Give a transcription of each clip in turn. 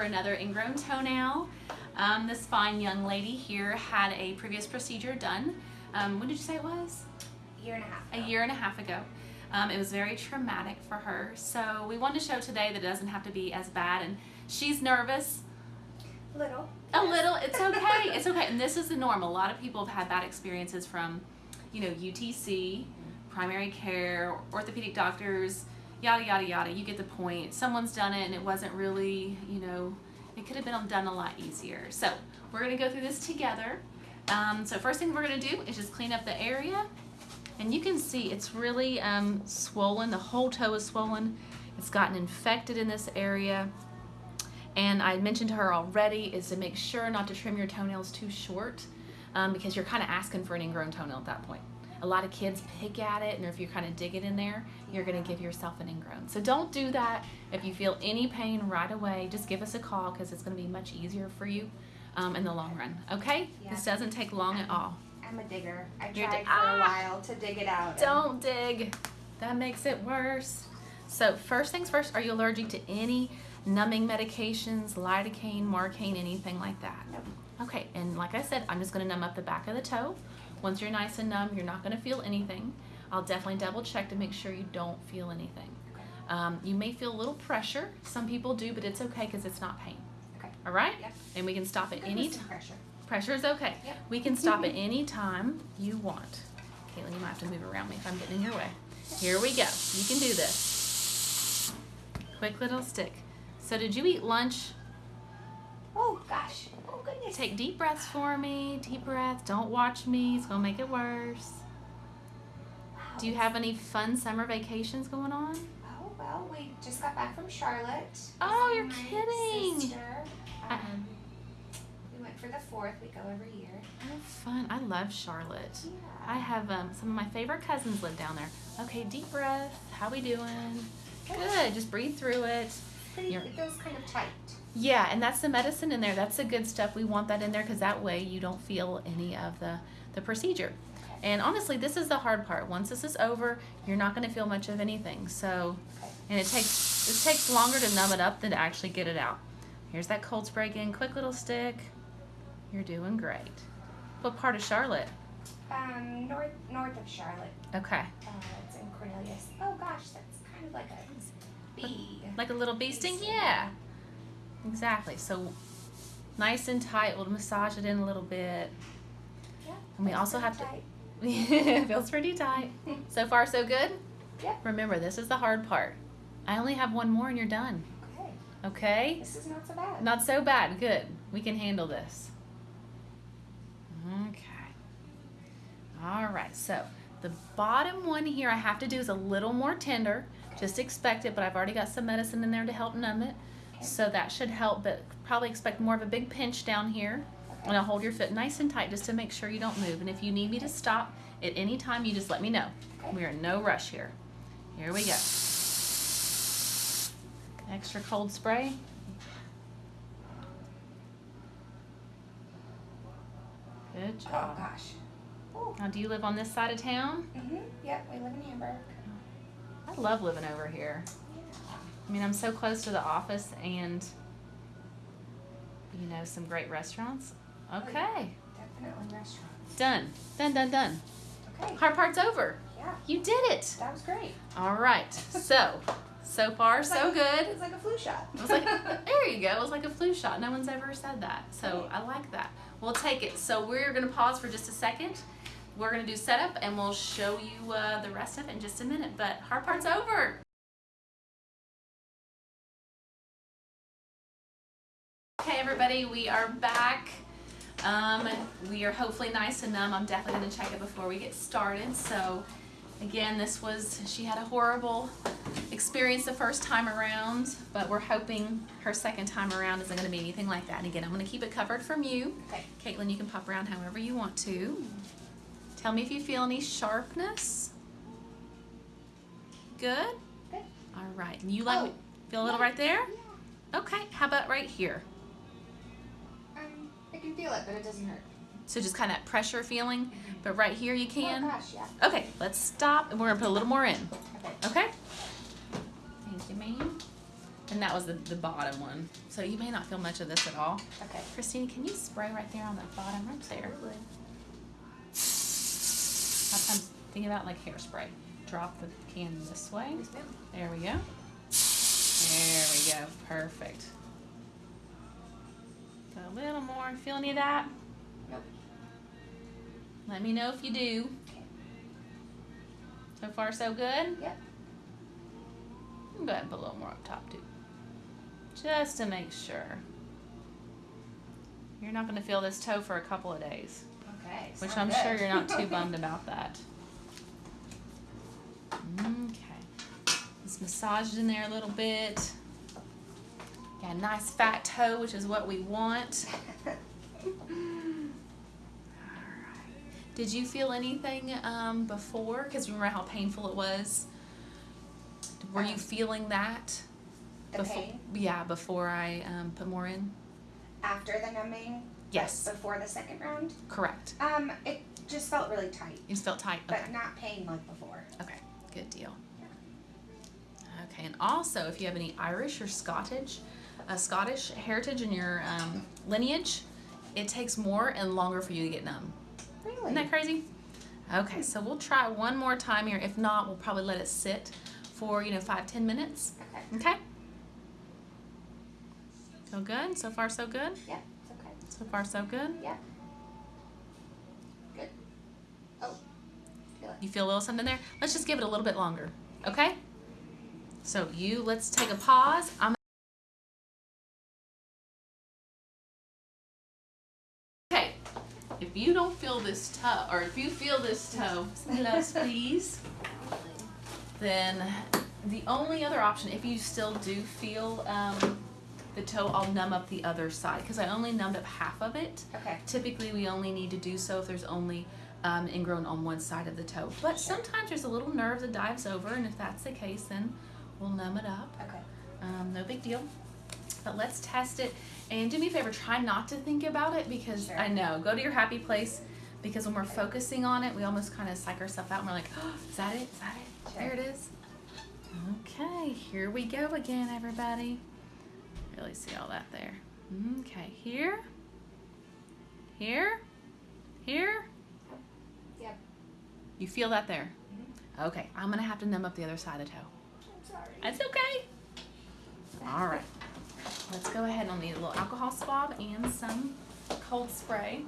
for another ingrown toenail. Um, this fine young lady here had a previous procedure done. Um, when did you say it was? A year and a half. A ago. year and a half ago. Um, it was very traumatic for her. So we wanted to show today that it doesn't have to be as bad. And she's nervous. A little. A little. It's okay. it's okay. And this is the norm. A lot of people have had bad experiences from, you know, UTC, primary care, orthopedic doctors, yada, yada, yada. You get the point. Someone's done it and it wasn't really, you know, it could have been done a lot easier. So we're going to go through this together. Um, so first thing we're going to do is just clean up the area. And you can see it's really um, swollen. The whole toe is swollen. It's gotten infected in this area. And I mentioned to her already is to make sure not to trim your toenails too short um, because you're kind of asking for an ingrown toenail at that point. A lot of kids pick at it and if you're kind of digging in there, you're gonna give yourself an ingrown. So don't do that. If you feel any pain right away, just give us a call because it's gonna be much easier for you um, in the long run, okay? Yeah. This doesn't take long at all. I'm a digger. I You're tried for Ah! a while to dig it out. Don't dig. That makes it worse. So first things first, are you allergic to any numbing medications, lidocaine, marcaine, anything like that? Nope. Okay, and like I said, I'm just gonna numb up the back of the toe. Once you're nice and numb, you're not gonna feel anything. I'll definitely double check to make sure you don't feel anything. Okay. Um, you may feel a little pressure. Some people do, but it's okay because it's not pain. Okay. All right? Yep. And we can stop at any time. pressure. Pressure is okay. Yep. We can stop at any time you want. Caitlin, you might have to move around me if I'm getting in your way. Here we go. You can do this. Quick little stick. So did you eat lunch? Oh gosh. Oh goodness. Take deep breaths for me. Deep breaths. Don't watch me. It's going to make it worse. Wow. Do you have any fun summer vacations going on? Oh well, we just got back from Charlotte. Oh, you're kidding. Sister. Um, we went for the fourth. We go every year. Oh, fun. I love Charlotte. Yeah. I have um, some of my favorite cousins live down there. Okay, deep breath. How we doing? Good. Just breathe through it. Pretty, it feels kind of tight. Yeah, and that's the medicine in there. That's the good stuff. We want that in there because that way you don't feel any of the, the procedure. And honestly, this is the hard part. Once this is over, you're not going to feel much of anything. So, and it takes this takes longer to numb it up than to actually get it out. Here's that cold spray again. Quick little stick. You're doing great. What part of Charlotte? Um, north north of Charlotte. Okay. Uh, it's in Cornelius. Oh gosh, that's kind of like a bee. Like a little bee sting? sting. Yeah. Exactly. So nice and tight. We'll massage it in a little bit. Yeah. And we also have to- tight. it feels pretty tight. So far, so good? Yep. Remember, this is the hard part. I only have one more and you're done. Okay. Okay? This is not so bad. Not so bad. Good. We can handle this. Okay. All right. So the bottom one here I have to do is a little more tender. Just expect it, but I've already got some medicine in there to help numb it. So that should help, but probably expect more of a big pinch down here. And I'll hold your foot nice and tight just to make sure you don't move. And if you need me to stop at any time, you just let me know. We are in no rush here. Here we go. Extra cold spray. Good job. Oh job. gosh. Oh. Now, do you live on this side of town? Mm-hmm. Yep. We live in Hamburg. I love living over here. I mean, I'm so close to the office and, you know, some great restaurants. Okay. Definitely restaurants. Done. Done, done, done. Okay. Hard part's over. Yeah. You did it. That was great. All right. So, so far, so like- good. It's like a flu shot. It was like, there you go. It was like a flu shot. No one's ever said that. So I like that. We'll take it. So we're going to pause for just a second. We're going to do setup and we'll show you uh, the rest of it in just a minute. But hard part's over. Okay, everybody, we are back. Um, we are hopefully nice and numb. I'm definitely going to check it before we get started. So, again, this was, she had a horrible experience the first time around, but we're hoping her second time around isn't going to be anything like that. And again, I'm going to keep it covered from you. Okay. Caitlin, you can pop around however you want to. Tell me if you feel any sharpness. Good? Good. All right. And you like, Oh, feel a little yeah. right there? Yeah. Okay. How about right here? Can feel it, but it doesn't hurt. So just kind of that pressure feeling, mm-hmm. but right here you oh, can. Oh gosh, yeah. Okay, let's stop and we're gonna put a little more in. Okay. Okay? Thank you, ma'am. And that was the, the bottom one. So you may not feel much of this at all. Okay. Christine, can you spray right there on the bottom, right there? Sometimes think about like hairspray. Drop the can this way. There we go. There we go. Perfect. A little more. Feel any of that? Nope. Let me know if you do. Okay. So far, so good? Yep. Go ahead and put a little more up top, too. Just to make sure. You're not going to feel this toe for a couple of days. Okay. Which I'm sure you're not too bummed about that. Okay. Let's massage it in there a little bit. Got a nice fat toe, which is what we want. Did you feel anything um, before? Because remember how painful it was? Were you Um, feeling that? the befo- pain Yeah, before I um, put more in? after the numbing. Yes, Before the second round. correct. Um, it just felt really tight, It just felt tight? Okay. but not pain like before. Okay, good deal. Okay, and also if you have any Irish or Scottish, uh, Scottish heritage in your um, lineage, it takes more and longer for you to get numb. Really? Isn't that crazy? Okay, so we'll try one more time here. If not, we'll probably let it sit for you know five ten minutes. Okay. Okay. So good. So far, so good. Yeah, it's okay. So far, so good. Yeah. Good. Oh. Feel it. You feel a little something there? Let's just give it a little bit longer. Okay? So you let's take a pause. I'm don't feel this toe or if you feel this toe, us please, then the only other option, if you still do feel um, the toe, I'll numb up the other side because I only numbed up half of it. Okay. Typically, we only need to do so if there's only um, ingrown on one side of the toe. But sometimes there's a little nerve that dives over, and if that's the case, then we'll numb it up. Okay. Um, no big deal. But let's test it. And do me a favor, try not to think about it because Sure. I know, go to your happy place because when we're focusing on it, we almost kind of psych ourselves out and we're like, oh, is that it? Is that it? Sure. There it is. Okay, here we go again, everybody. Really see all that there. Okay, here, here, here. Yep. You feel that there? Mm-hmm. Okay, I'm gonna have to numb up the other side of the toe. I'm sorry. That's okay. All right. Let's go ahead and need a little alcohol swab and some cold spray.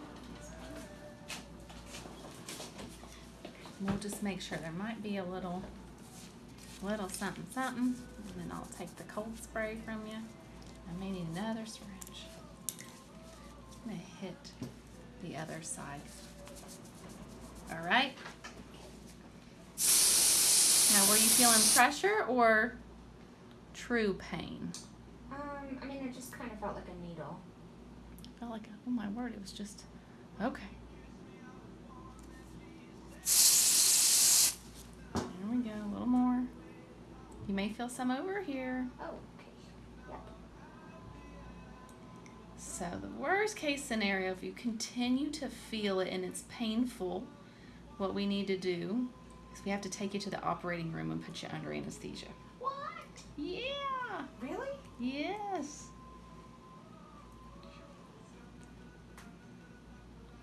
We'll just make sure there might be a little, little something, something. And then I'll take the cold spray from you. I may need another syringe. I'm gonna hit the other side. All right. Now, were you feeling pressure or true pain? Um, it just kind of felt like a needle. felt like, oh my word, it was just okay. There we go, a little more. You may feel some over here. Oh, okay. Yep. So, the worst case scenario, if you continue to feel it and it's painful, what we need to do is we have to take you to the operating room and put you under anesthesia. What? Yeah, Really? yes.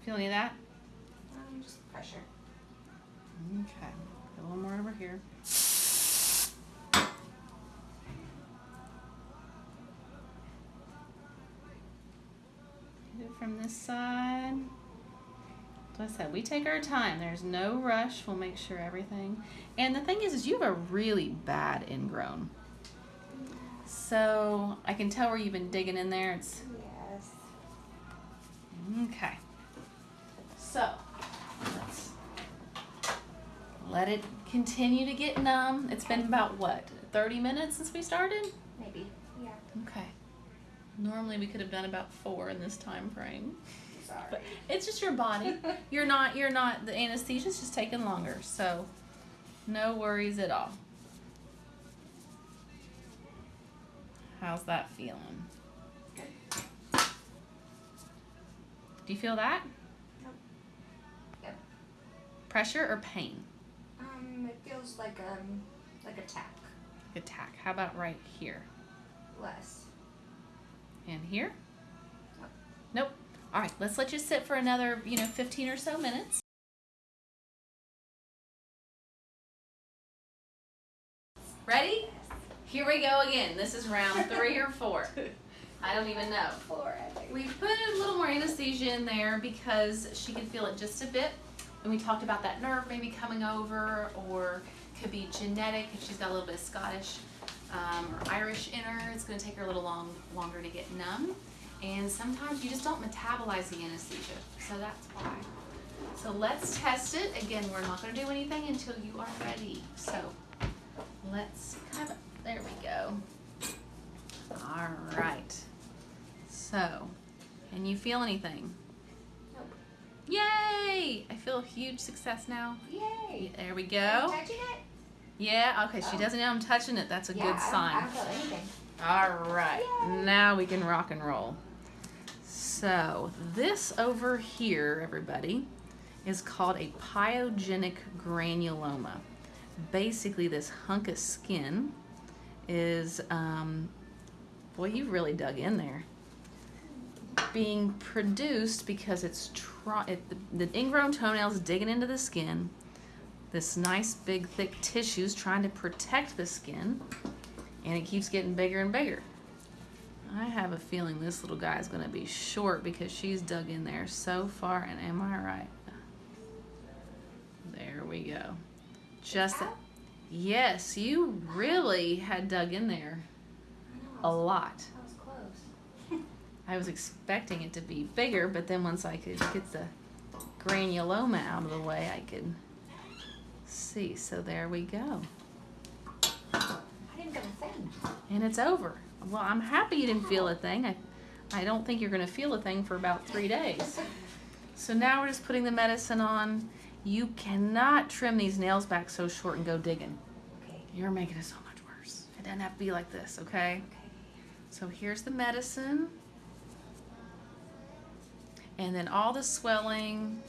Feel any of that? Um, just pressure. Okay, a little more over here. From this side. Like I said, we take our time. There's no rush. We'll make sure everything. And the thing is, is you have a really bad ingrown. So I can tell where you've been digging in there. It's Yes. Okay. So, let's let it continue to get numb. It's been about what, 30 minutes since we started? Maybe. Yeah. Okay. Normally we could have done about four in this time frame. Sorry. But it's just your body. You're not, you're not, the anesthesia's just taking longer. So, no worries at all. How's that feeling? Do you feel that? Pressure or pain? Um, it feels like um, like a tack. Attack. How about right here? Less. And here? Nope. All right, let's let you sit for another, you know, 15 or so minutes. Ready? Here we go again. This is round three or four. I don't even know. Four, I think. We put a little more anesthesia in there because she could feel it just a bit. And we talked about that nerve maybe coming over or could be genetic if she's got a little bit of Scottish um, or Irish in her. It's going to take her a little long, longer to get numb. And sometimes you just don't metabolize the anesthesia. So that's why. So let's test it. Again, we're not going to do anything until you are ready. So let's of, there we go. All right. So, can you feel anything? Yay! I feel a huge success now. Yay. There we Are you go. touching it? Yeah, okay, she Oh. doesn't know I'm touching it. That's a yeah, good I don't, I sign. don't feel anything. All right, Yay. now we can rock and roll. So, this over here, everybody, is called a pyogenic granuloma. Basically, this hunk of skin is, um, boy, you really dug in there. Being produced because it's try- it, the, the ingrown toenails digging into the skin. This nice big thick tissue's trying to protect the skin and it keeps getting bigger and bigger. I have a feeling this little guy is going to be short because she's dug in there so far, and am I right? There we go. Just yes, you really had dug in there a lot. That was close. I was expecting it to be bigger, but then once I could get the granuloma out of the way, I could see. So there we go. I didn't get a thing. And it's over. Well, I'm happy you didn't feel a thing. I, I don't think you're going to feel a thing for about three days. So now we're just putting the medicine on. You cannot trim these nails back so short and go digging. Okay. You're making it so much worse. It doesn't have to be like this, okay? Okay. So here's the medicine. And then all the swelling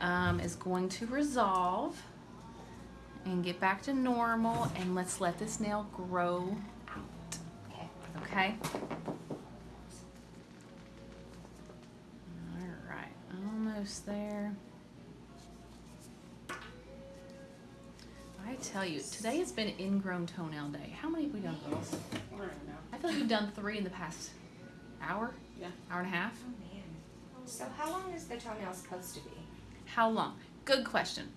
um, is going to resolve and get back to normal. And let's let this nail grow out. Okay. Okay? All right, almost there. I tell you, today has been ingrown toenail day. How many have we done, girls? I don't know. I feel like we've done three in the past hour, Yeah. hour and a half. So how long is the toenail supposed to be? How long? Good question.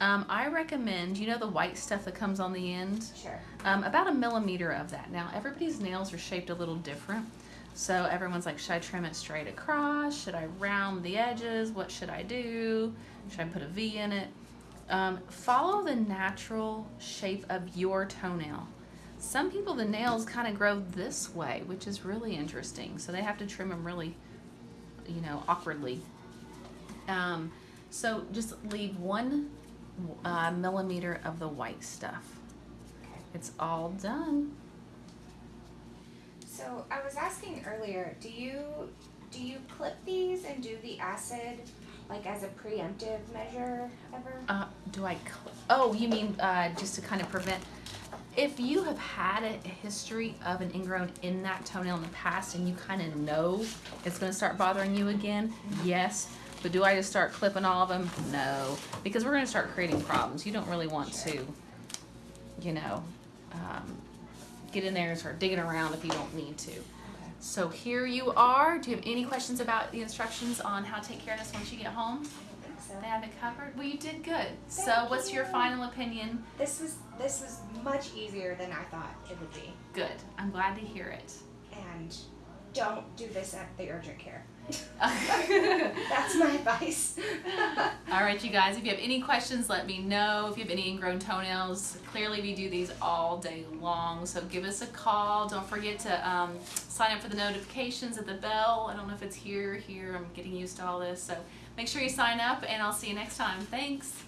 Um, I recommend, you know, the white stuff that comes on the end? Sure. Um, about a millimeter of that. Now, everybody's nails are shaped a little different. So everyone's like, should I trim it straight across? Should I round the edges? What should I do? Should I put a V in it? Um, follow the natural shape of your toenail. Some people, the nails kind of grow this way, which is really interesting. So they have to trim them really, you know, awkwardly. Um, so just leave one uh, millimeter of the white stuff. It's all done. So I was asking earlier, do you do you clip these and do the acid like as a preemptive measure ever? Uh, do I? Oh, you mean uh, just to kind of prevent? If you have had a, history of an ingrown in that toenail in the past, and you kind of know it's going to start bothering you again, yes. But do I just start clipping all of them? No, because we're going to start creating problems. You don't really want to, you know, um, get in there and start digging around if you don't need to. So here you are. Do you have any questions about the instructions on how to take care of this once you get home? I don't think so. They have it covered. Well, you did good. so, Thank what's your final opinion? This was this was much easier than I thought it would be. Good. I'm glad to hear it. And don't do this at the urgent care. That's my advice. All right, you guys. If you have any questions, let me know. If you have any ingrown toenails, clearly we do these all day long. So give us a call. Don't forget to um, sign up for the notifications at the bell. I don't know if it's here, here. I'm getting used to all this. So make sure you sign up, and I'll see you next time. Thanks.